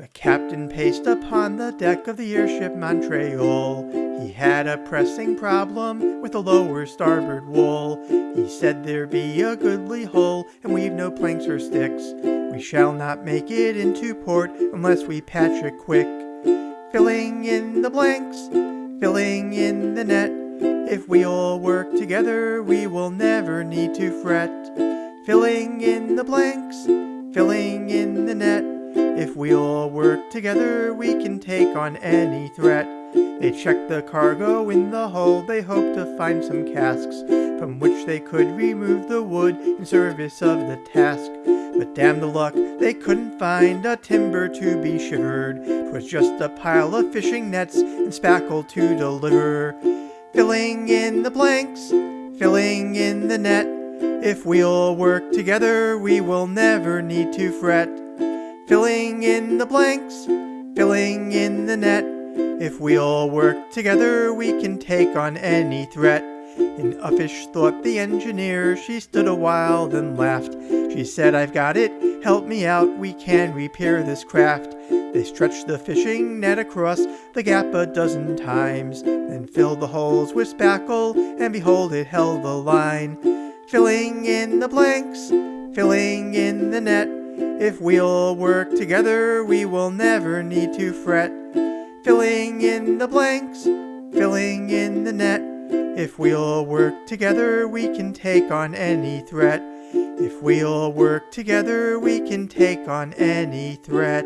The captain paced upon the deck of the airship Montreal. He had a pressing problem with the lower starboard wall. He said there be a goodly hole, and we've no planks or sticks. We shall not make it into port unless we patch it quick. Filling in the blanks, filling in the net. If we all work together, we will never need to fret. Filling in the blanks, filling in the net. If we all work together, we can take on any threat. They checked the cargo in the hold, they hoped to find some casks, from which they could remove the wood in service of the task. But damn the luck, they couldn't find a timber to be shivered. 'Twas just a pile of fishing nets and spackle to deliver. Filling in the blanks, filling in the net. If we all work together, we will never need to fret. Filling in the blanks, filling in the net. If we all work together, we can take on any threat. In uffish thought the engineer, she stood a while, then laughed. She said, I've got it, help me out, we can repair this craft. They stretched the fishing net across the gap a dozen times, then filled the holes with spackle, and behold it held the line. Filling in the blanks, filling in the net. If we all work together, we will never need to fret. Filling in the blanks, filling in the net. If we all work together, we can take on any threat. If we all work together, we can take on any threat.